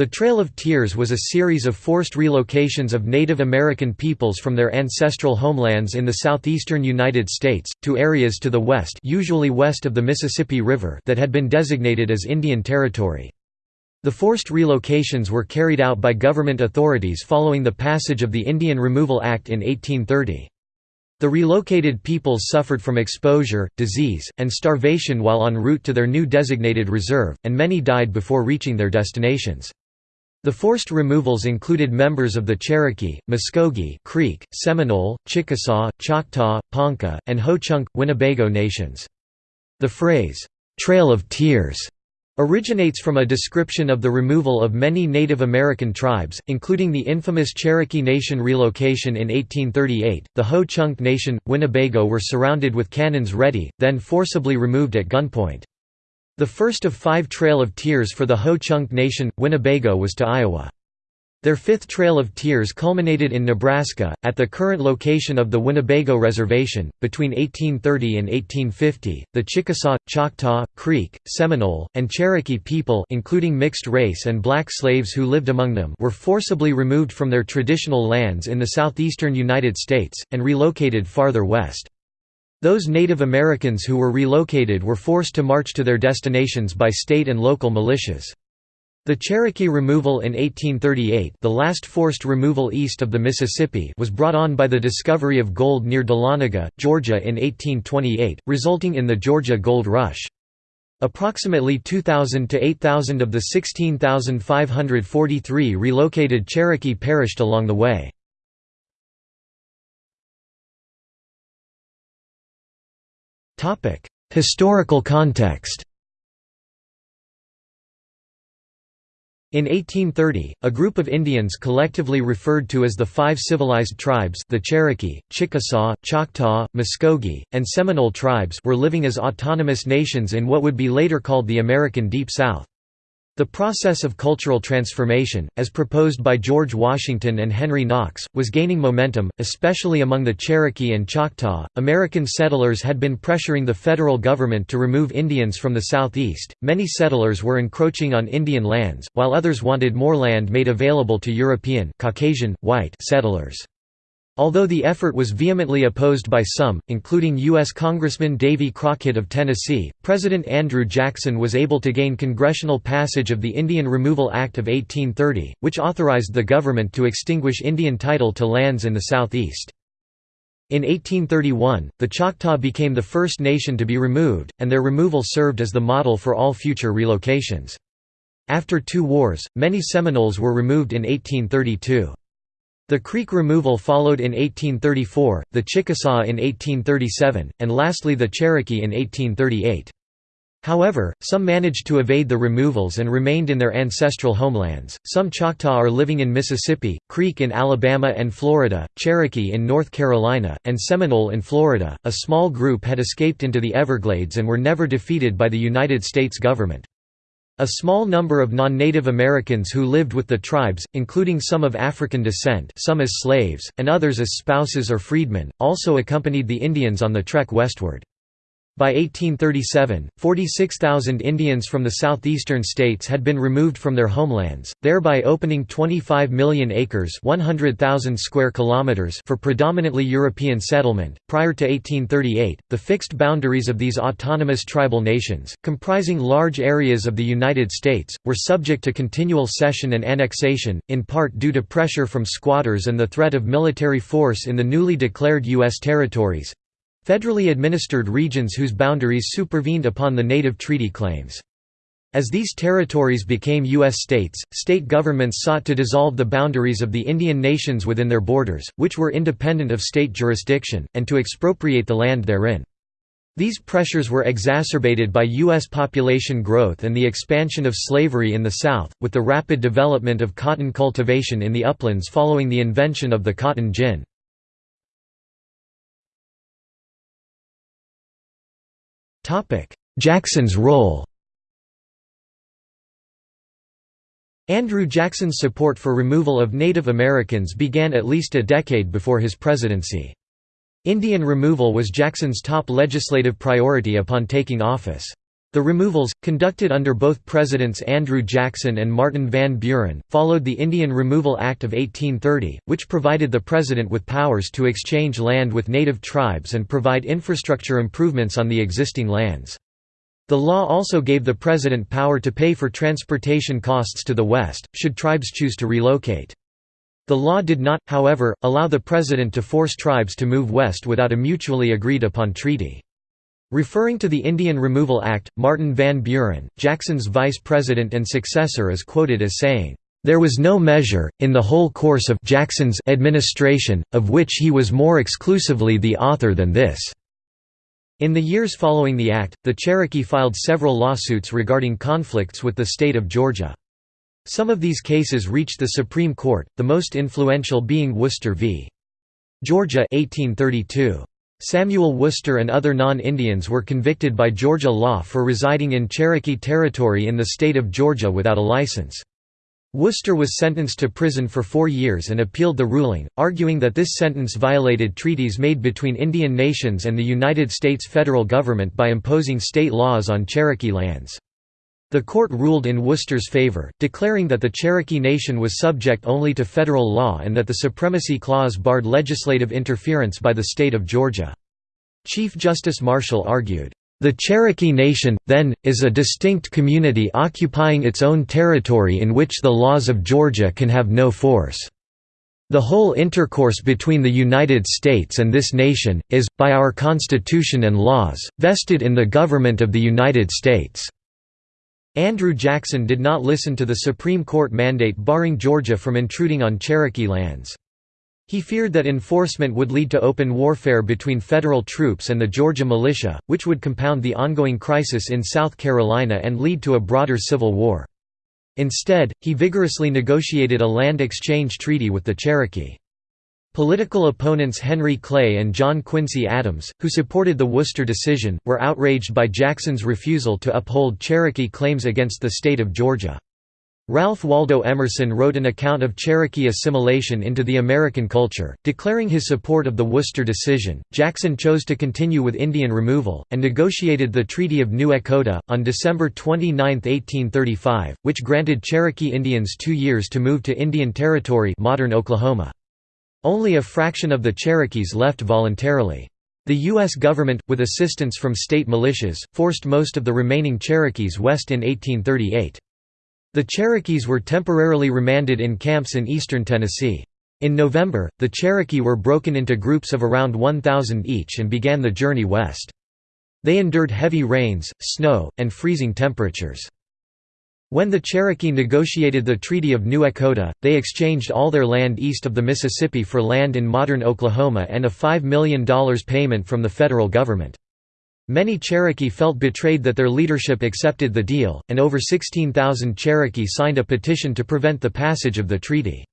The Trail of Tears was a series of forced relocations of Native American peoples from their ancestral homelands in the southeastern United States, to areas to the west usually west of the Mississippi River that had been designated as Indian Territory. The forced relocations were carried out by government authorities following the passage of the Indian Removal Act in 1830. The relocated peoples suffered from exposure, disease, and starvation while en route to their new designated reserve, and many died before reaching their destinations. The forced removals included members of the Cherokee, Muskogee, Creek, Seminole, Chickasaw, Choctaw, Ponca, and Ho-Chunk, Winnebago nations. The phrase, "'Trail of Tears' originates from a description of the removal of many Native American tribes, including the infamous Cherokee Nation relocation in 1838. The Ho-Chunk Nation, Winnebago were surrounded with cannons ready, then forcibly removed at gunpoint. The first of five Trail of Tears for the Ho-Chunk Nation, Winnebago was to Iowa. Their fifth Trail of Tears culminated in Nebraska, at the current location of the Winnebago Reservation. Between 1830 and 1850, the Chickasaw, Choctaw, Creek, Seminole, and Cherokee people, including mixed race and black slaves who lived among them, were forcibly removed from their traditional lands in the southeastern United States and relocated farther west. Those Native Americans who were relocated were forced to march to their destinations by state and local militias. The Cherokee removal in 1838 the last forced removal east of the Mississippi was brought on by the discovery of gold near Dahlonega, Georgia in 1828, resulting in the Georgia Gold Rush. Approximately 2,000 to 8,000 of the 16,543 relocated Cherokee perished along the way. Historical context In 1830, a group of Indians collectively referred to as the Five Civilized Tribes the Cherokee, Chickasaw, Choctaw, Muskogee, and Seminole tribes were living as autonomous nations in what would be later called the American Deep South. The process of cultural transformation, as proposed by George Washington and Henry Knox, was gaining momentum, especially among the Cherokee and Choctaw. American settlers had been pressuring the federal government to remove Indians from the southeast. Many settlers were encroaching on Indian lands, while others wanted more land made available to European, Caucasian, white settlers. Although the effort was vehemently opposed by some, including U.S. Congressman Davy Crockett of Tennessee, President Andrew Jackson was able to gain congressional passage of the Indian Removal Act of 1830, which authorized the government to extinguish Indian title to lands in the southeast. In 1831, the Choctaw became the first nation to be removed, and their removal served as the model for all future relocations. After two wars, many Seminoles were removed in 1832. The Creek removal followed in 1834, the Chickasaw in 1837, and lastly the Cherokee in 1838. However, some managed to evade the removals and remained in their ancestral homelands. Some Choctaw are living in Mississippi, Creek in Alabama and Florida, Cherokee in North Carolina, and Seminole in Florida. A small group had escaped into the Everglades and were never defeated by the United States government. A small number of non-Native Americans who lived with the tribes, including some of African descent some as slaves, and others as spouses or freedmen, also accompanied the Indians on the trek westward. By 1837, 46,000 Indians from the southeastern states had been removed from their homelands, thereby opening 25 million acres (100,000 square kilometers) for predominantly European settlement. Prior to 1838, the fixed boundaries of these autonomous tribal nations, comprising large areas of the United States, were subject to continual cession and annexation, in part due to pressure from squatters and the threat of military force in the newly declared U.S. territories, Federally administered regions whose boundaries supervened upon the native treaty claims. As these territories became U.S. states, state governments sought to dissolve the boundaries of the Indian nations within their borders, which were independent of state jurisdiction, and to expropriate the land therein. These pressures were exacerbated by U.S. population growth and the expansion of slavery in the South, with the rapid development of cotton cultivation in the uplands following the invention of the cotton gin. Jackson's role Andrew Jackson's support for removal of Native Americans began at least a decade before his presidency. Indian removal was Jackson's top legislative priority upon taking office. The removals, conducted under both Presidents Andrew Jackson and Martin Van Buren, followed the Indian Removal Act of 1830, which provided the President with powers to exchange land with native tribes and provide infrastructure improvements on the existing lands. The law also gave the President power to pay for transportation costs to the West, should tribes choose to relocate. The law did not, however, allow the President to force tribes to move west without a mutually agreed upon treaty. Referring to the Indian Removal Act, Martin Van Buren, Jackson's vice president and successor is quoted as saying, "...there was no measure, in the whole course of Jackson's administration, of which he was more exclusively the author than this." In the years following the act, the Cherokee filed several lawsuits regarding conflicts with the state of Georgia. Some of these cases reached the Supreme Court, the most influential being Worcester v. Georgia 1832. Samuel Worcester and other non-Indians were convicted by Georgia law for residing in Cherokee Territory in the state of Georgia without a license. Worcester was sentenced to prison for four years and appealed the ruling, arguing that this sentence violated treaties made between Indian nations and the United States federal government by imposing state laws on Cherokee lands. The court ruled in Worcester's favor, declaring that the Cherokee Nation was subject only to federal law and that the Supremacy Clause barred legislative interference by the state of Georgia. Chief Justice Marshall argued, "...the Cherokee Nation, then, is a distinct community occupying its own territory in which the laws of Georgia can have no force. The whole intercourse between the United States and this nation, is, by our Constitution and laws, vested in the government of the United States." Andrew Jackson did not listen to the Supreme Court mandate barring Georgia from intruding on Cherokee lands. He feared that enforcement would lead to open warfare between federal troops and the Georgia militia, which would compound the ongoing crisis in South Carolina and lead to a broader civil war. Instead, he vigorously negotiated a land exchange treaty with the Cherokee. Political opponents Henry Clay and John Quincy Adams, who supported the Worcester decision, were outraged by Jackson's refusal to uphold Cherokee claims against the state of Georgia. Ralph Waldo Emerson wrote an account of Cherokee assimilation into the American culture, declaring his support of the Worcester decision. Jackson chose to continue with Indian removal, and negotiated the Treaty of New Echota, on December 29, 1835, which granted Cherokee Indians two years to move to Indian Territory modern Oklahoma. Only a fraction of the Cherokees left voluntarily. The U.S. government, with assistance from state militias, forced most of the remaining Cherokees west in 1838. The Cherokees were temporarily remanded in camps in eastern Tennessee. In November, the Cherokee were broken into groups of around 1,000 each and began the journey west. They endured heavy rains, snow, and freezing temperatures. When the Cherokee negotiated the Treaty of New Echota, they exchanged all their land east of the Mississippi for land in modern Oklahoma and a $5 million payment from the federal government. Many Cherokee felt betrayed that their leadership accepted the deal, and over 16,000 Cherokee signed a petition to prevent the passage of the treaty.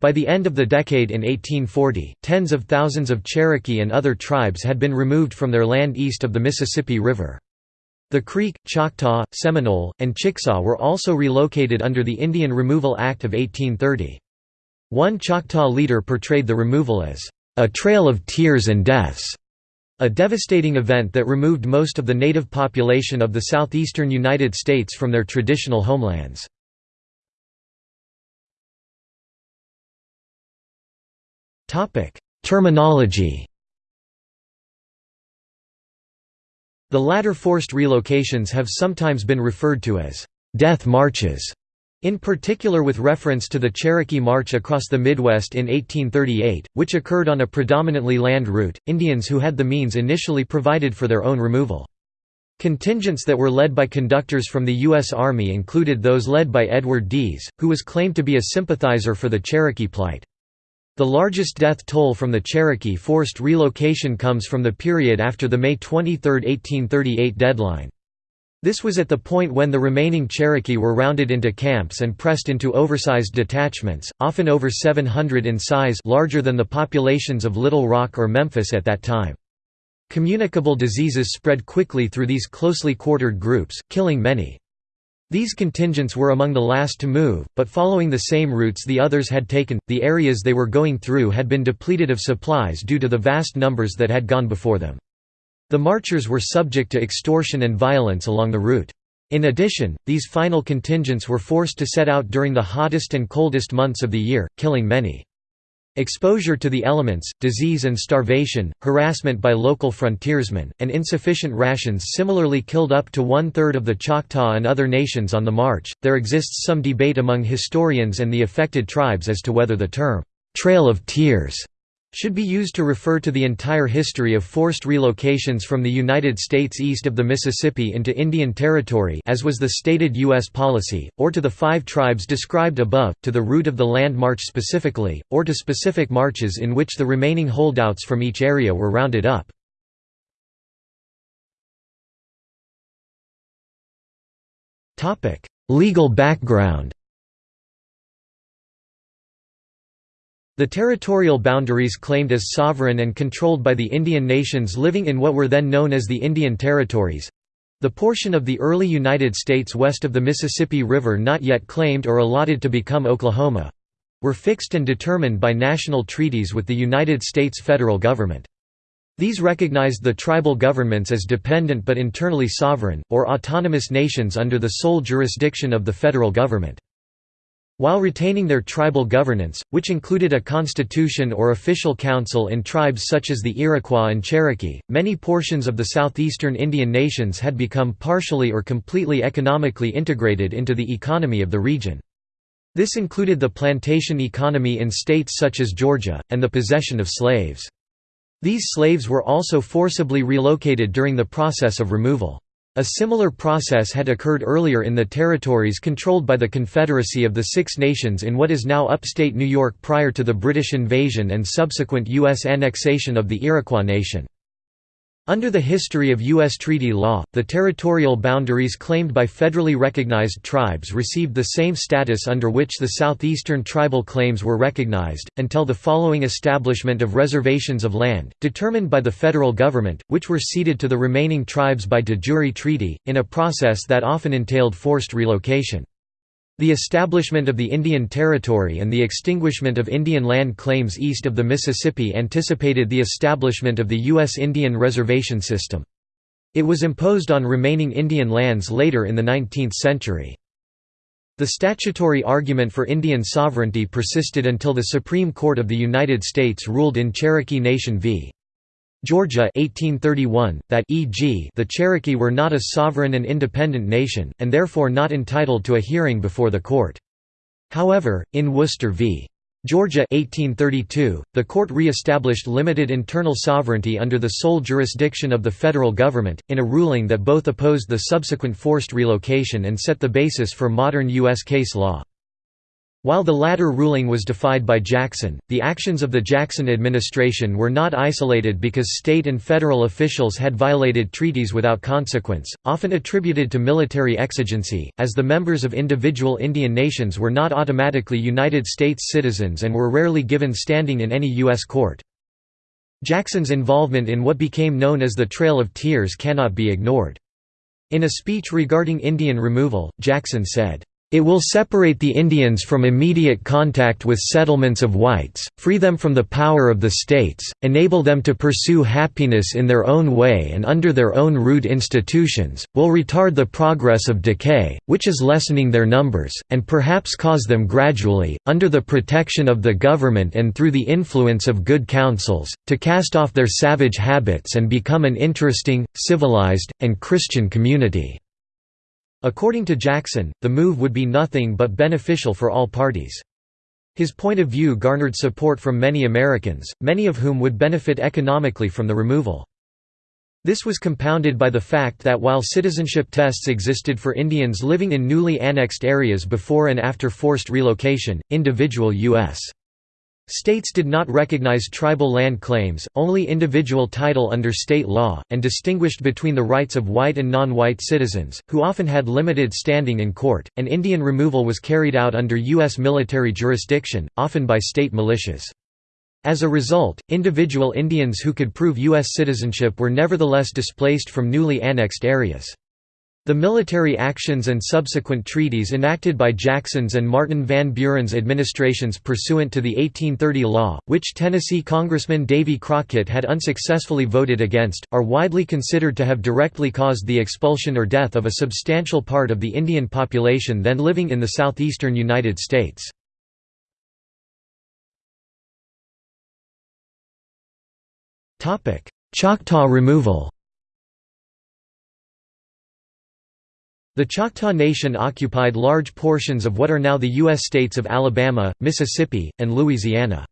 By the end of the decade in 1840, tens of thousands of Cherokee and other tribes had been removed from their land east of the Mississippi River. The Creek, Choctaw, Seminole, and Chickasaw were also relocated under the Indian Removal Act of 1830. One Choctaw leader portrayed the removal as, "...a trail of tears and deaths", a devastating event that removed most of the native population of the southeastern United States from their traditional homelands. Terminology The latter forced relocations have sometimes been referred to as «death marches», in particular with reference to the Cherokee March across the Midwest in 1838, which occurred on a predominantly land route. Indians who had the means initially provided for their own removal. Contingents that were led by conductors from the U.S. Army included those led by Edward Deas, who was claimed to be a sympathizer for the Cherokee plight. The largest death toll from the Cherokee forced relocation comes from the period after the May 23, 1838 deadline. This was at the point when the remaining Cherokee were rounded into camps and pressed into oversized detachments, often over 700 in size larger than the populations of Little Rock or Memphis at that time. Communicable diseases spread quickly through these closely quartered groups, killing many. These contingents were among the last to move, but following the same routes the others had taken, the areas they were going through had been depleted of supplies due to the vast numbers that had gone before them. The marchers were subject to extortion and violence along the route. In addition, these final contingents were forced to set out during the hottest and coldest months of the year, killing many. Exposure to the elements, disease and starvation, harassment by local frontiersmen, and insufficient rations similarly killed up to one third of the Choctaw and other nations on the march. There exists some debate among historians and the affected tribes as to whether the term, Trail of Tears should be used to refer to the entire history of forced relocations from the United States east of the Mississippi into Indian Territory as was the stated U.S. policy, or to the five tribes described above, to the route of the land march specifically, or to specific marches in which the remaining holdouts from each area were rounded up. Legal background The territorial boundaries claimed as sovereign and controlled by the Indian nations living in what were then known as the Indian Territories—the portion of the early United States west of the Mississippi River not yet claimed or allotted to become Oklahoma—were fixed and determined by national treaties with the United States federal government. These recognized the tribal governments as dependent but internally sovereign, or autonomous nations under the sole jurisdiction of the federal government. While retaining their tribal governance, which included a constitution or official council in tribes such as the Iroquois and Cherokee, many portions of the southeastern Indian nations had become partially or completely economically integrated into the economy of the region. This included the plantation economy in states such as Georgia, and the possession of slaves. These slaves were also forcibly relocated during the process of removal. A similar process had occurred earlier in the territories controlled by the Confederacy of the Six Nations in what is now upstate New York prior to the British invasion and subsequent U.S. annexation of the Iroquois Nation. Under the history of U.S. treaty law, the territorial boundaries claimed by federally recognized tribes received the same status under which the southeastern tribal claims were recognized, until the following establishment of reservations of land, determined by the federal government, which were ceded to the remaining tribes by de jure treaty, in a process that often entailed forced relocation. The establishment of the Indian Territory and the extinguishment of Indian land claims east of the Mississippi anticipated the establishment of the U.S. Indian Reservation System. It was imposed on remaining Indian lands later in the 19th century. The statutory argument for Indian sovereignty persisted until the Supreme Court of the United States ruled in Cherokee Nation v. Georgia 1831, that e.g. the Cherokee were not a sovereign and independent nation, and therefore not entitled to a hearing before the court. However, in Worcester v. Georgia 1832, the court re-established limited internal sovereignty under the sole jurisdiction of the federal government, in a ruling that both opposed the subsequent forced relocation and set the basis for modern U.S. case law. While the latter ruling was defied by Jackson, the actions of the Jackson administration were not isolated because state and federal officials had violated treaties without consequence, often attributed to military exigency, as the members of individual Indian nations were not automatically United States citizens and were rarely given standing in any U.S. court. Jackson's involvement in what became known as the Trail of Tears cannot be ignored. In a speech regarding Indian removal, Jackson said, it will separate the Indians from immediate contact with settlements of whites, free them from the power of the states, enable them to pursue happiness in their own way and under their own rude institutions, will retard the progress of decay, which is lessening their numbers, and perhaps cause them gradually, under the protection of the government and through the influence of good counsels, to cast off their savage habits and become an interesting, civilized, and Christian community. According to Jackson, the move would be nothing but beneficial for all parties. His point of view garnered support from many Americans, many of whom would benefit economically from the removal. This was compounded by the fact that while citizenship tests existed for Indians living in newly annexed areas before and after forced relocation, individual U.S. States did not recognize tribal land claims, only individual title under state law, and distinguished between the rights of white and non-white citizens, who often had limited standing in court, and Indian removal was carried out under U.S. military jurisdiction, often by state militias. As a result, individual Indians who could prove U.S. citizenship were nevertheless displaced from newly annexed areas. The military actions and subsequent treaties enacted by Jackson's and Martin Van Buren's administrations pursuant to the 1830 law, which Tennessee Congressman Davy Crockett had unsuccessfully voted against, are widely considered to have directly caused the expulsion or death of a substantial part of the Indian population then living in the southeastern United States. Choctaw removal The Choctaw Nation occupied large portions of what are now the U.S. states of Alabama, Mississippi, and Louisiana.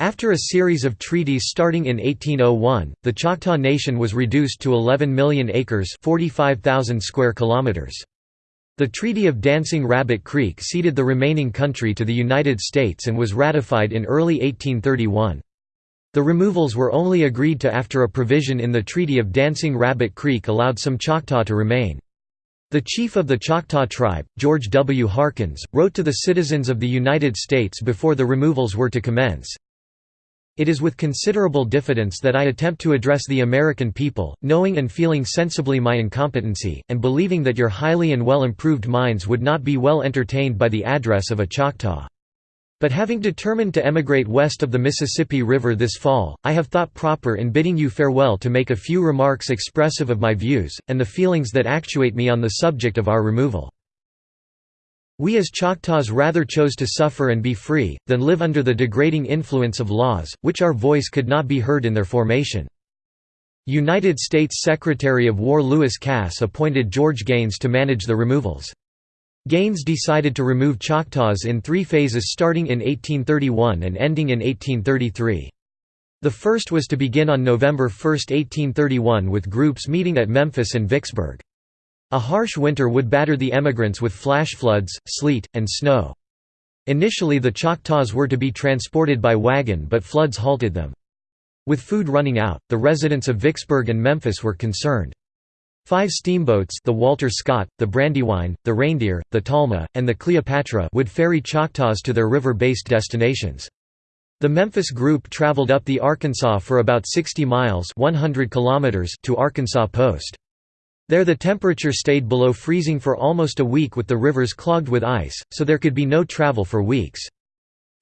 After a series of treaties starting in 1801, the Choctaw Nation was reduced to 11 million acres 45,000 square kilometers. The Treaty of Dancing Rabbit Creek ceded the remaining country to the United States and was ratified in early 1831. The removals were only agreed to after a provision in the Treaty of Dancing Rabbit Creek allowed some Choctaw to remain. The chief of the Choctaw tribe, George W. Harkins, wrote to the citizens of the United States before the removals were to commence, It is with considerable diffidence that I attempt to address the American people, knowing and feeling sensibly my incompetency, and believing that your highly and well improved minds would not be well entertained by the address of a Choctaw. But having determined to emigrate west of the Mississippi River this fall, I have thought proper in bidding you farewell to make a few remarks expressive of my views, and the feelings that actuate me on the subject of our removal. We as Choctaws rather chose to suffer and be free, than live under the degrading influence of laws, which our voice could not be heard in their formation. United States Secretary of War Lewis Cass appointed George Gaines to manage the removals. Gaines decided to remove Choctaws in three phases starting in 1831 and ending in 1833. The first was to begin on November 1, 1831 with groups meeting at Memphis and Vicksburg. A harsh winter would batter the emigrants with flash floods, sleet, and snow. Initially the Choctaws were to be transported by wagon but floods halted them. With food running out, the residents of Vicksburg and Memphis were concerned. Five steamboats the Walter Scott, the Brandywine, the Reindeer, the Talma, and the Cleopatra would ferry Choctaws to their river-based destinations. The Memphis group traveled up the Arkansas for about 60 miles 100 kilometers to Arkansas Post. There the temperature stayed below freezing for almost a week with the rivers clogged with ice, so there could be no travel for weeks.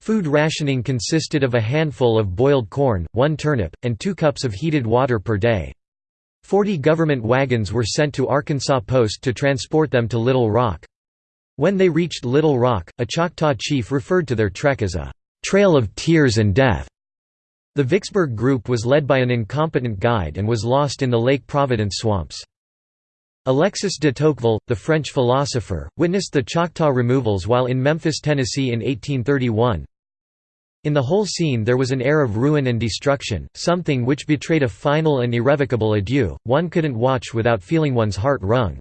Food rationing consisted of a handful of boiled corn, one turnip, and two cups of heated water per day. Forty government wagons were sent to Arkansas Post to transport them to Little Rock. When they reached Little Rock, a Choctaw chief referred to their trek as a «trail of tears and death». The Vicksburg group was led by an incompetent guide and was lost in the Lake Providence swamps. Alexis de Tocqueville, the French philosopher, witnessed the Choctaw removals while in Memphis, Tennessee in 1831. In the whole scene there was an air of ruin and destruction, something which betrayed a final and irrevocable adieu, one couldn't watch without feeling one's heart wrung.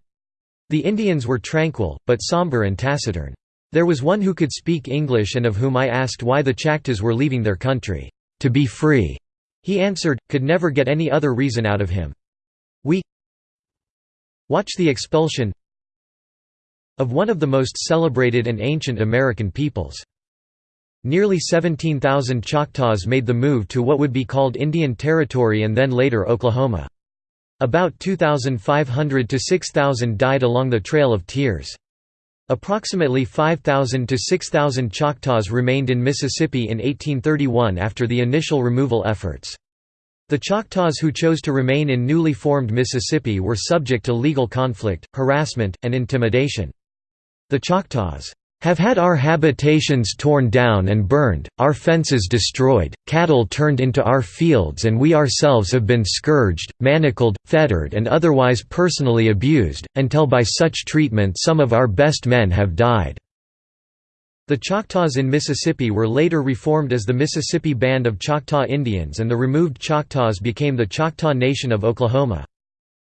The Indians were tranquil, but somber and taciturn. There was one who could speak English and of whom I asked why the Chactas were leaving their country. To be free, he answered, could never get any other reason out of him. We watch the expulsion of one of the most celebrated and ancient American peoples. Nearly 17,000 Choctaws made the move to what would be called Indian Territory and then later Oklahoma. About 2,500 to 6,000 died along the Trail of Tears. Approximately 5,000 to 6,000 Choctaws remained in Mississippi in 1831 after the initial removal efforts. The Choctaws who chose to remain in newly formed Mississippi were subject to legal conflict, harassment, and intimidation. The Choctaws have had our habitations torn down and burned, our fences destroyed, cattle turned into our fields and we ourselves have been scourged, manacled, fettered and otherwise personally abused, until by such treatment some of our best men have died." The Choctaws in Mississippi were later reformed as the Mississippi Band of Choctaw Indians and the removed Choctaws became the Choctaw Nation of Oklahoma.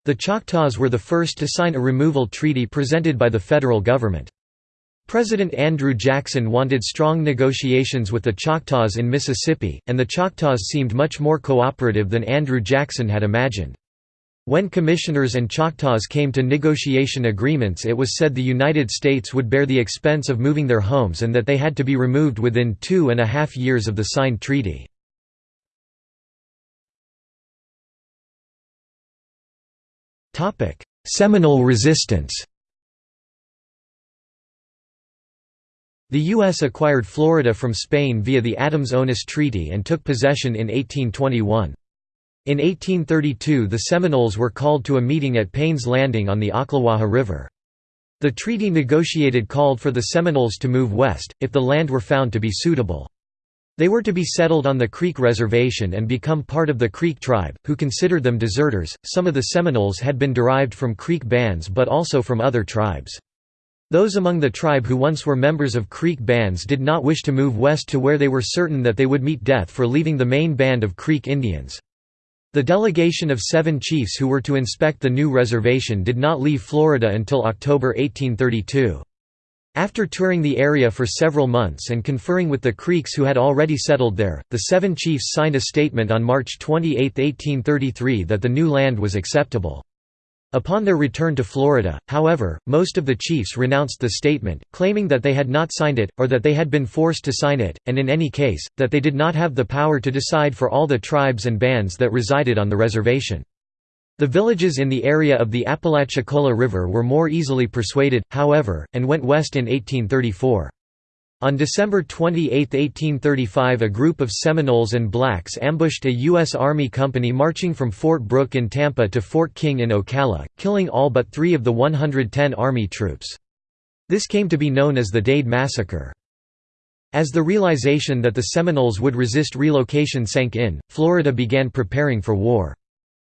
The Choctaws were the first to sign a removal treaty presented by the federal government. President Andrew Jackson wanted strong negotiations with the Choctaws in Mississippi, and the Choctaws seemed much more cooperative than Andrew Jackson had imagined. When commissioners and Choctaws came to negotiation agreements it was said the United States would bear the expense of moving their homes and that they had to be removed within two and a half years of the signed treaty. Seminole resistance The U.S. acquired Florida from Spain via the Adams-Onis Treaty and took possession in 1821. In 1832 the Seminoles were called to a meeting at Payne's Landing on the Ocklawaha River. The treaty negotiated called for the Seminoles to move west, if the land were found to be suitable. They were to be settled on the Creek Reservation and become part of the Creek tribe, who considered them deserters. Some of the Seminoles had been derived from Creek bands but also from other tribes. Those among the tribe who once were members of Creek bands did not wish to move west to where they were certain that they would meet death for leaving the main band of Creek Indians. The delegation of seven chiefs who were to inspect the new reservation did not leave Florida until October 1832. After touring the area for several months and conferring with the Creeks who had already settled there, the seven chiefs signed a statement on March 28, 1833 that the new land was acceptable. Upon their return to Florida, however, most of the chiefs renounced the statement, claiming that they had not signed it, or that they had been forced to sign it, and in any case, that they did not have the power to decide for all the tribes and bands that resided on the reservation. The villages in the area of the Apalachicola River were more easily persuaded, however, and went west in 1834. On December 28, 1835 a group of Seminoles and blacks ambushed a U.S. Army company marching from Fort Brooke in Tampa to Fort King in Ocala, killing all but three of the 110 Army troops. This came to be known as the Dade Massacre. As the realization that the Seminoles would resist relocation sank in, Florida began preparing for war.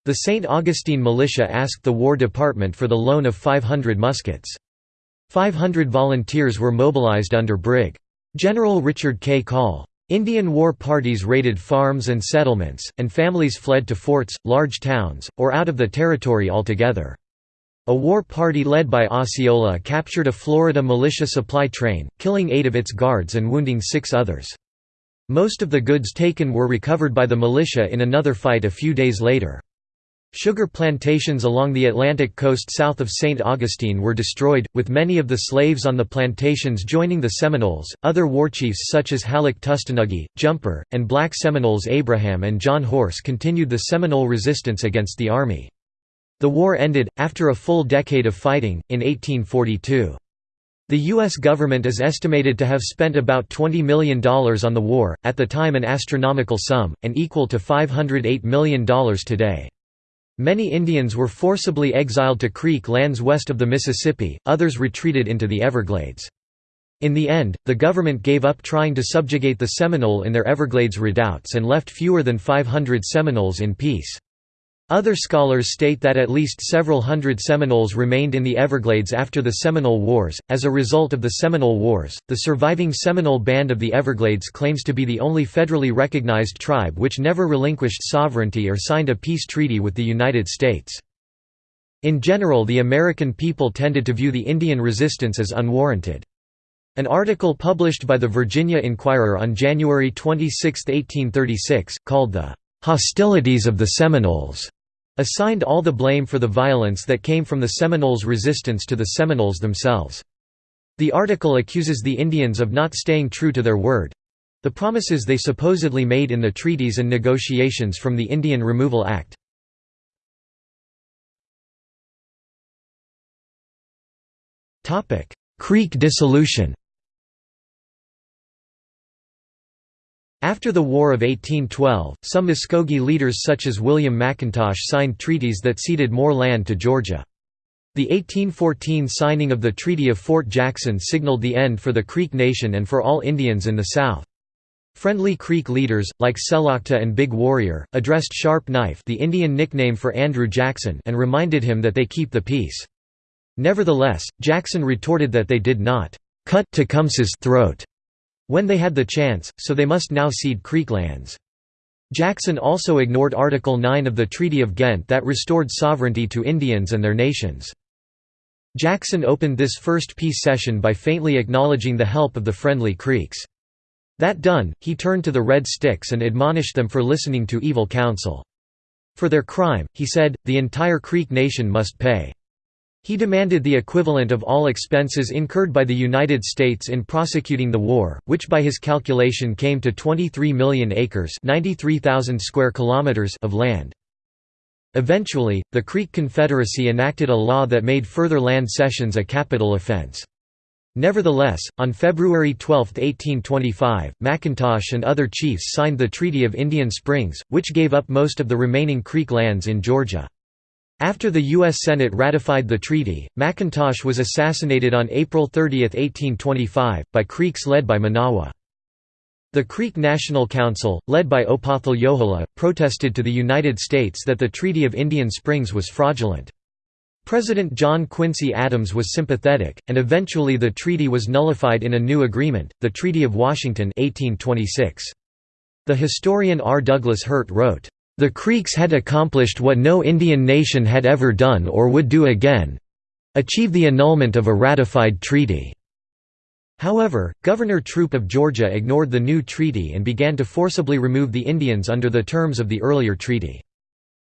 The St. Augustine militia asked the War Department for the loan of 500 muskets. 500 volunteers were mobilized under Brig. General Richard K. Call. Indian war parties raided farms and settlements, and families fled to forts, large towns, or out of the territory altogether. A war party led by Osceola captured a Florida militia supply train, killing eight of its guards and wounding six others. Most of the goods taken were recovered by the militia in another fight a few days later. Sugar plantations along the Atlantic coast south of St. Augustine were destroyed, with many of the slaves on the plantations joining the Seminoles. Other warchiefs such as Halleck Tustenuggee, Jumper, and black Seminoles Abraham and John Horse continued the Seminole resistance against the army. The war ended, after a full decade of fighting, in 1842. The U.S. government is estimated to have spent about $20 million on the war, at the time an astronomical sum, and equal to $508 million today. Many Indians were forcibly exiled to Creek lands west of the Mississippi, others retreated into the Everglades. In the end, the government gave up trying to subjugate the Seminole in their Everglades redoubts and left fewer than 500 Seminoles in peace. Other scholars state that at least several hundred Seminoles remained in the Everglades after the Seminole Wars. As a result of the Seminole Wars, the surviving Seminole Band of the Everglades claims to be the only federally recognized tribe which never relinquished sovereignty or signed a peace treaty with the United States. In general, the American people tended to view the Indian resistance as unwarranted. An article published by the Virginia Inquirer on January 26, 1836, called the hostilities of the Seminoles, assigned all the blame for the violence that came from the Seminoles' resistance to the Seminoles themselves. The article accuses the Indians of not staying true to their word—the promises they supposedly made in the treaties and negotiations from the Indian Removal Act. Creek dissolution After the War of 1812, some Muskogee leaders such as William McIntosh signed treaties that ceded more land to Georgia. The 1814 signing of the Treaty of Fort Jackson signaled the end for the Creek Nation and for all Indians in the South. Friendly Creek leaders, like Selocta and Big Warrior, addressed Sharp Knife the Indian nickname for Andrew Jackson and reminded him that they keep the peace. Nevertheless, Jackson retorted that they did not cut Tecumseh's throat when they had the chance, so they must now cede Creek lands. Jackson also ignored Article 9 of the Treaty of Ghent that restored sovereignty to Indians and their nations. Jackson opened this first peace session by faintly acknowledging the help of the friendly Creeks. That done, he turned to the Red Sticks and admonished them for listening to evil counsel. For their crime, he said, the entire Creek nation must pay. He demanded the equivalent of all expenses incurred by the United States in prosecuting the war, which by his calculation came to 23 million acres 93,000 square kilometers of land. Eventually, the Creek Confederacy enacted a law that made further land cessions a capital offense. Nevertheless, on February 12, 1825, McIntosh and other chiefs signed the Treaty of Indian Springs, which gave up most of the remaining Creek lands in Georgia. After the U.S. Senate ratified the treaty, McIntosh was assassinated on April 30, 1825, by Creeks led by Menawa. The Creek National Council, led by Opothle Yohola, protested to the United States that the Treaty of Indian Springs was fraudulent. President John Quincy Adams was sympathetic, and eventually the treaty was nullified in a new agreement, the Treaty of Washington 1826. The historian R. Douglas Hurt wrote, "...the Creeks had accomplished what no Indian nation had ever done or would do again—achieve the annulment of a ratified treaty." However, Governor Troup of Georgia ignored the new treaty and began to forcibly remove the Indians under the terms of the earlier treaty.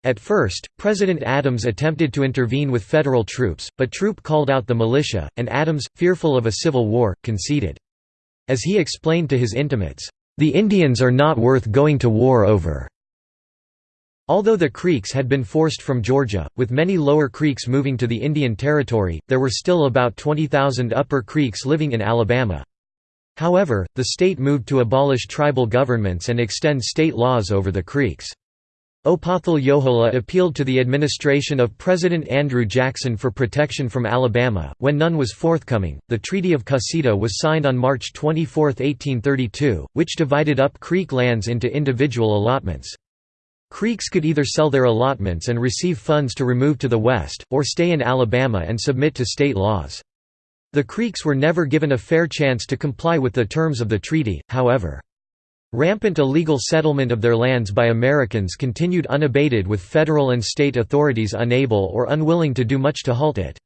At first, President Adams attempted to intervene with federal troops, but Troup called out the militia, and Adams, fearful of a civil war, conceded. As he explained to his intimates, "...the Indians are not worth going to war over." Although the Creeks had been forced from Georgia, with many lower Creeks moving to the Indian Territory, there were still about 20,000 upper Creeks living in Alabama. However, the state moved to abolish tribal governments and extend state laws over the Creeks. Opothle Yohola appealed to the administration of President Andrew Jackson for protection from Alabama. When none was forthcoming, the Treaty of Cusseta was signed on March 24, 1832, which divided up Creek lands into individual allotments. Creeks could either sell their allotments and receive funds to remove to the west, or stay in Alabama and submit to state laws. The Creeks were never given a fair chance to comply with the terms of the treaty, however. Rampant illegal settlement of their lands by Americans continued unabated with federal and state authorities unable or unwilling to do much to halt it.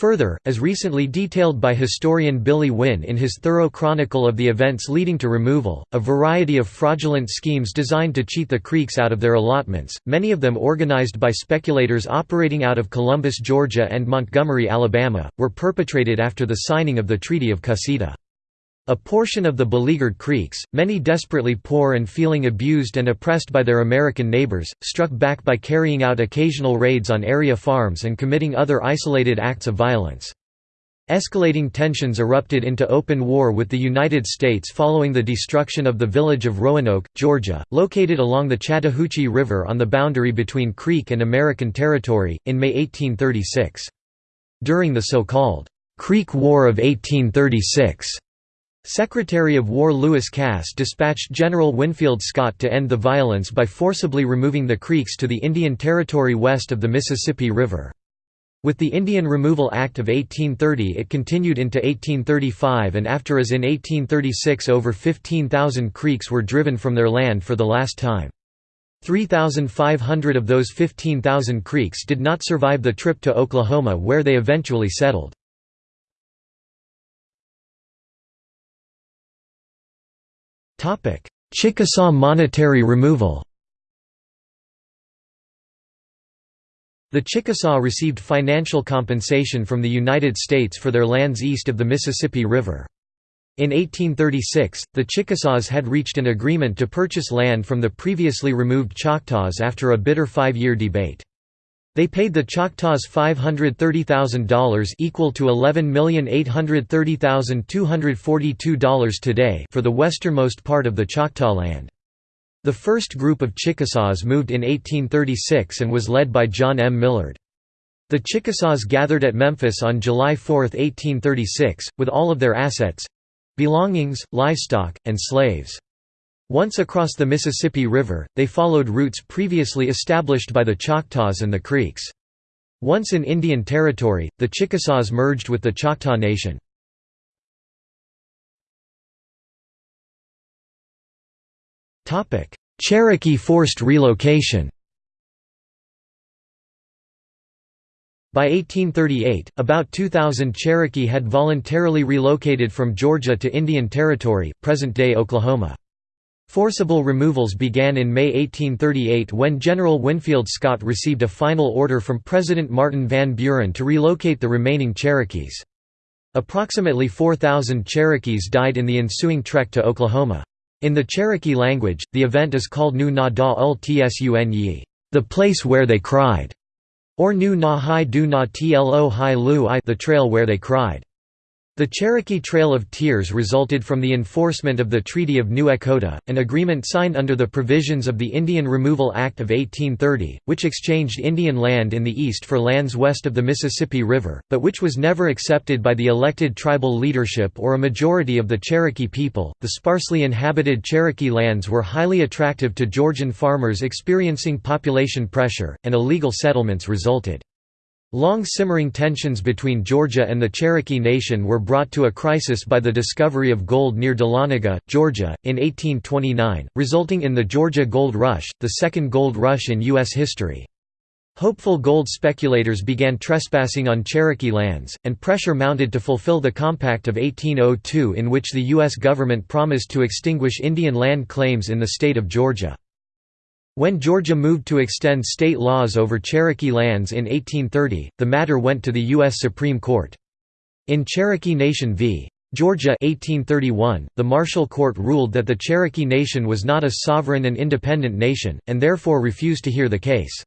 Further, as recently detailed by historian Billy Winn in his thorough chronicle of the events leading to removal, a variety of fraudulent schemes designed to cheat the Creeks out of their allotments, many of them organized by speculators operating out of Columbus, Georgia and Montgomery, Alabama, were perpetrated after the signing of the Treaty of Cusseta. A portion of the beleaguered Creeks, many desperately poor and feeling abused and oppressed by their American neighbors, struck back by carrying out occasional raids on area farms and committing other isolated acts of violence. Escalating tensions erupted into open war with the United States following the destruction of the village of Roanoke, Georgia, located along the Chattahoochee River on the boundary between Creek and American territory, in May 1836. During the so-called Creek War of 1836, Secretary of War Lewis Cass dispatched General Winfield Scott to end the violence by forcibly removing the Creeks to the Indian Territory west of the Mississippi River. With the Indian Removal Act of 1830 it continued into 1835 and after as in 1836 over 15,000 Creeks were driven from their land for the last time. 3,500 of those 15,000 Creeks did not survive the trip to Oklahoma where they eventually settled. Chickasaw monetary removal The Chickasaw received financial compensation from the United States for their lands east of the Mississippi River. In 1836, the Chickasaws had reached an agreement to purchase land from the previously removed Choctaws after a bitter five-year debate. They paid the Choctaws $530,000 equal to $11,830,242 today for the westernmost part of the Choctaw land. The first group of Chickasaws moved in 1836 and was led by John M. Millard. The Chickasaws gathered at Memphis on July 4, 1836, with all of their assets—belongings, livestock, and slaves. Once across the Mississippi River, they followed routes previously established by the Choctaws and the Creeks. Once in Indian Territory, the Chickasaws merged with the Choctaw Nation. Cherokee forced relocation By 1838, about 2,000 Cherokee had voluntarily relocated from Georgia to Indian Territory, present-day Oklahoma. Forcible removals began in May 1838 when General Winfield Scott received a final order from President Martin Van Buren to relocate the remaining Cherokees. Approximately 4,000 Cherokees died in the ensuing trek to Oklahoma. In the Cherokee language, the event is called Nu Na Da Ul Tsun Yi. the place where they cried, or Nu Na Hai Du Na Tlo Hai Lu I the trail where they cried. The Cherokee Trail of Tears resulted from the enforcement of the Treaty of New Echota, an agreement signed under the provisions of the Indian Removal Act of 1830, which exchanged Indian land in the east for lands west of the Mississippi River, but which was never accepted by the elected tribal leadership or a majority of the Cherokee people. The sparsely inhabited Cherokee lands were highly attractive to Georgian farmers experiencing population pressure, and illegal settlements resulted. Long simmering tensions between Georgia and the Cherokee Nation were brought to a crisis by the discovery of gold near Dahlonega, Georgia, in 1829, resulting in the Georgia Gold Rush, the second gold rush in U.S. history. Hopeful gold speculators began trespassing on Cherokee lands, and pressure mounted to fulfill the Compact of 1802 in which the U.S. government promised to extinguish Indian land claims in the state of Georgia. When Georgia moved to extend state laws over Cherokee lands in 1830, the matter went to the U.S. Supreme Court. In Cherokee Nation v. Georgia 1831, the Marshall Court ruled that the Cherokee Nation was not a sovereign and independent nation, and therefore refused to hear the case.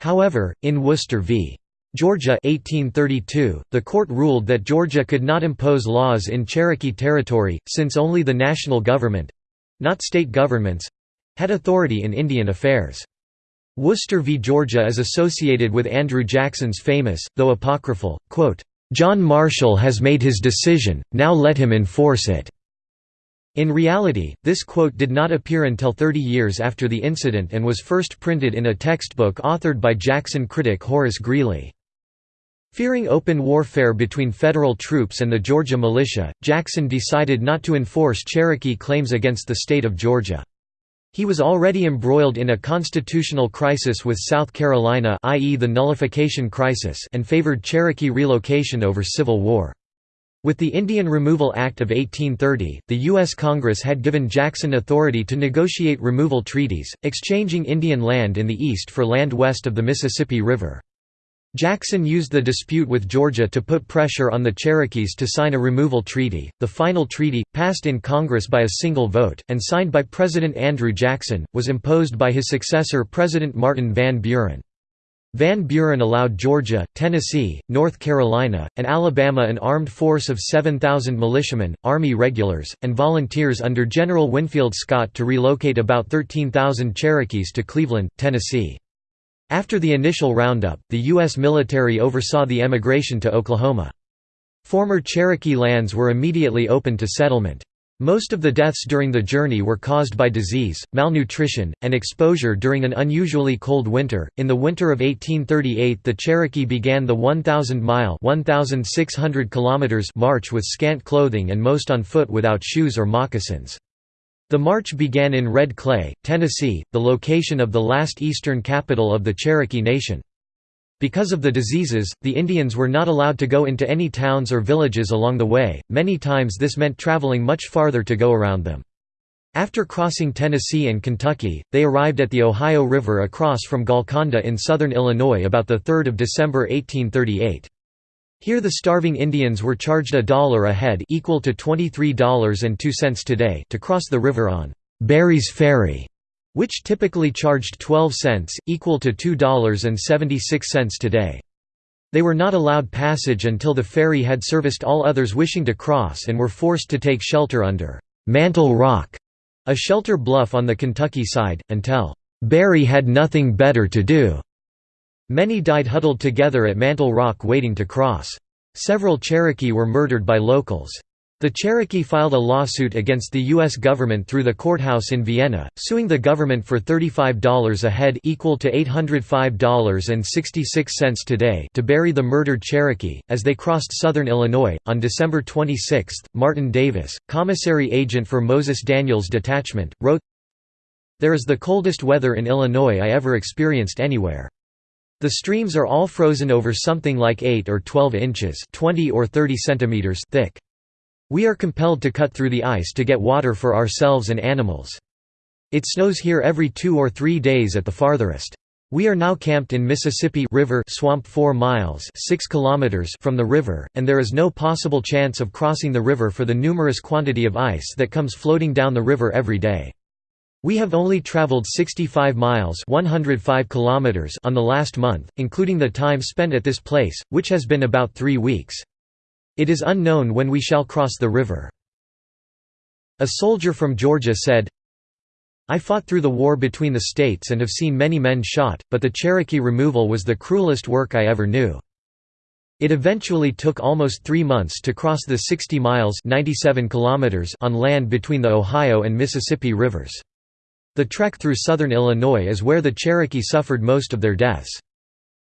However, in Worcester v. Georgia 1832, the court ruled that Georgia could not impose laws in Cherokee territory, since only the national government—not state governments, had authority in Indian affairs. Worcester v. Georgia is associated with Andrew Jackson's famous, though apocryphal, quote, "'John Marshall has made his decision, now let him enforce it'". In reality, this quote did not appear until 30 years after the incident and was first printed in a textbook authored by Jackson critic Horace Greeley. Fearing open warfare between federal troops and the Georgia militia, Jackson decided not to enforce Cherokee claims against the state of Georgia. He was already embroiled in a constitutional crisis with South Carolina i.e. the nullification crisis and favored Cherokee relocation over Civil War. With the Indian Removal Act of 1830, the U.S. Congress had given Jackson authority to negotiate removal treaties, exchanging Indian land in the east for land west of the Mississippi River. Jackson used the dispute with Georgia to put pressure on the Cherokees to sign a removal treaty. The final treaty, passed in Congress by a single vote, and signed by President Andrew Jackson, was imposed by his successor President Martin Van Buren. Van Buren allowed Georgia, Tennessee, North Carolina, and Alabama an armed force of 7,000 militiamen, Army regulars, and volunteers under General Winfield Scott to relocate about 13,000 Cherokees to Cleveland, Tennessee. After the initial roundup, the U.S. military oversaw the emigration to Oklahoma. Former Cherokee lands were immediately opened to settlement. Most of the deaths during the journey were caused by disease, malnutrition, and exposure during an unusually cold winter. In the winter of 1838, the Cherokee began the 1,000-mile (1,600 kilometers) march with scant clothing and most on foot without shoes or moccasins. The march began in Red Clay, Tennessee, the location of the last eastern capital of the Cherokee Nation. Because of the diseases, the Indians were not allowed to go into any towns or villages along the way, many times this meant traveling much farther to go around them. After crossing Tennessee and Kentucky, they arrived at the Ohio River across from Golconda in southern Illinois about 3 December 1838. Here the starving Indians were charged a dollar a head equal to $23.02 today to cross the river on Berry's Ferry, which typically charged 12 cents, equal to $2.76 today. They were not allowed passage until the ferry had serviced all others wishing to cross and were forced to take shelter under Mantle Rock, a shelter bluff on the Kentucky side, until Berry had nothing better to do. Many died huddled together at Mantle Rock waiting to cross. Several Cherokee were murdered by locals. The Cherokee filed a lawsuit against the U.S. government through the courthouse in Vienna, suing the government for $35 a head equal to $805.66 today to bury the murdered Cherokee. As they crossed southern Illinois, on December 26, Martin Davis, commissary agent for Moses Daniels Detachment, wrote, There is the coldest weather in Illinois I ever experienced anywhere. The streams are all frozen over something like 8 or 12 inches 20 or 30 centimeters thick. We are compelled to cut through the ice to get water for ourselves and animals. It snows here every two or three days at the farthest. We are now camped in Mississippi River swamp 4 miles 6 kilometers from the river, and there is no possible chance of crossing the river for the numerous quantity of ice that comes floating down the river every day. We have only traveled 65 miles 105 kilometers on the last month, including the time spent at this place, which has been about three weeks. It is unknown when we shall cross the river." A soldier from Georgia said, I fought through the war between the states and have seen many men shot, but the Cherokee removal was the cruelest work I ever knew. It eventually took almost three months to cross the 60 miles 97 kilometers on land between the Ohio and Mississippi rivers. The trek through southern Illinois is where the Cherokee suffered most of their deaths.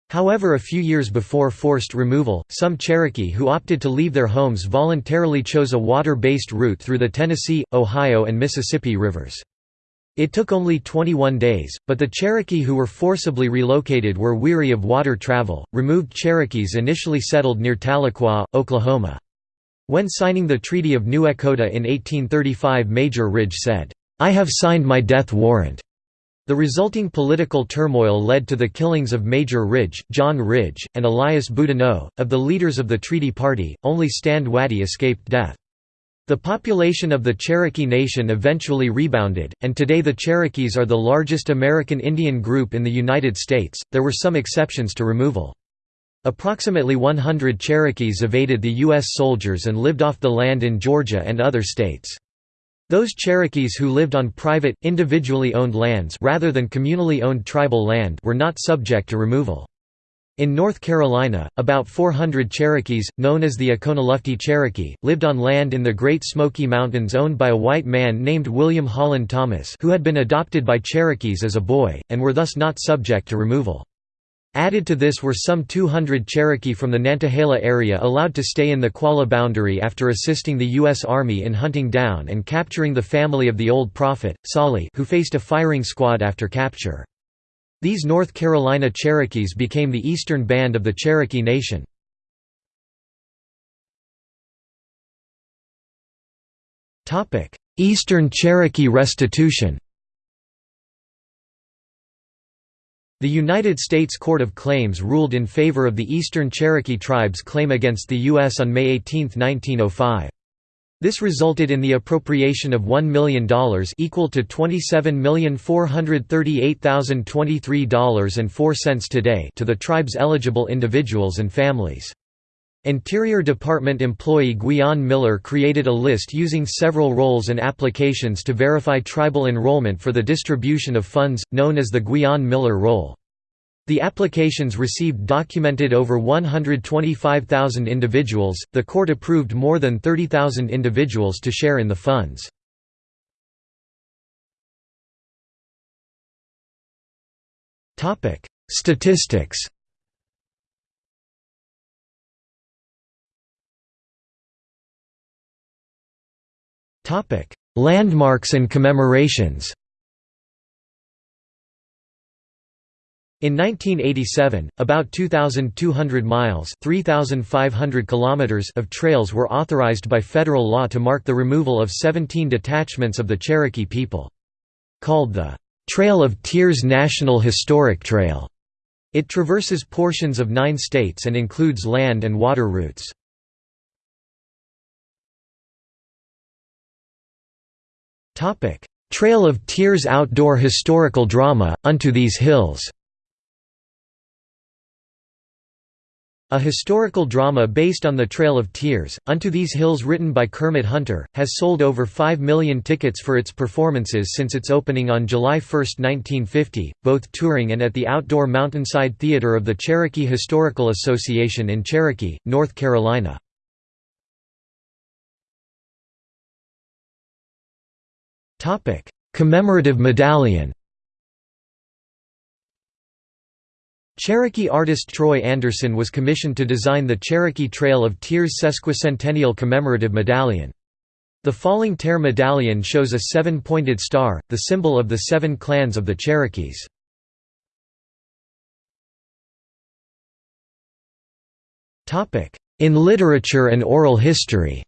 However a few years before forced removal, some Cherokee who opted to leave their homes voluntarily chose a water-based route through the Tennessee, Ohio and Mississippi rivers. It took only 21 days, but the Cherokee who were forcibly relocated were weary of water travel. Removed Cherokees initially settled near Tahlequah, Oklahoma. When signing the Treaty of New Echota in 1835 Major Ridge said, I have signed my death warrant. The resulting political turmoil led to the killings of Major Ridge, John Ridge, and Elias Boudinot. Of the leaders of the Treaty Party, only Stand Watie escaped death. The population of the Cherokee Nation eventually rebounded, and today the Cherokees are the largest American Indian group in the United States. There were some exceptions to removal. Approximately 100 Cherokees evaded the U.S. soldiers and lived off the land in Georgia and other states. Those Cherokees who lived on private, individually owned lands rather than communally owned tribal land were not subject to removal. In North Carolina, about 400 Cherokees, known as the Oconaluftee Cherokee, lived on land in the Great Smoky Mountains owned by a white man named William Holland Thomas who had been adopted by Cherokees as a boy, and were thus not subject to removal. Added to this were some 200 Cherokee from the Nantahala area allowed to stay in the Qualla boundary after assisting the U.S. Army in hunting down and capturing the family of the Old Prophet, Tsali who faced a firing squad after capture. These North Carolina Cherokees became the eastern band of the Cherokee Nation. Eastern Cherokee restitution The United States Court of Claims ruled in favor of the Eastern Cherokee Tribe's claim against the U.S. on May 18, 1905. This resulted in the appropriation of $1 million equal to $27,438,023.04 today to the tribe's eligible individuals and families. Interior Department employee Guion Miller created a list using several rolls and applications to verify tribal enrollment for the distribution of funds, known as the Guion Miller roll. The applications received documented over 125,000 individuals, the court approved more than 30,000 individuals to share in the funds. Statistics Landmarks and commemorations In 1987, about 2,200 miles 3,500 kilometers of trails were authorized by federal law to mark the removal of 17 detachments of the Cherokee people. Called the Trail of Tears National Historic Trail, it traverses portions of nine states and includes land and water routes. Trail of Tears outdoor historical drama, Unto These Hills A historical drama based on the Trail of Tears, Unto These Hills written by Kermit Hunter, has sold over 5 million tickets for its performances since its opening on July 1, 1950, both touring and at the outdoor Mountainside Theater of the Cherokee Historical Association in Cherokee, North Carolina. Commemorative medallion Cherokee artist Troy Anderson was commissioned to design the Cherokee Trail of Tears sesquicentennial commemorative medallion. The Falling Tear medallion shows a seven-pointed star, the symbol of the seven clans of the Cherokees. In literature and oral history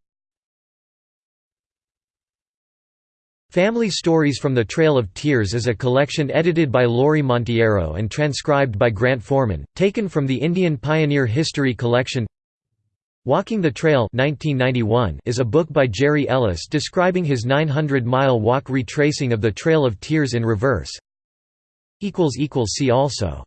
Family Stories from the Trail of Tears is a collection edited by Laurie Montiero and transcribed by Grant Foreman, taken from the Indian Pioneer History Collection Walking the Trail 1991 is a book by Jerry Ellis describing his 900-mile walk retracing of the Trail of Tears in reverse. See also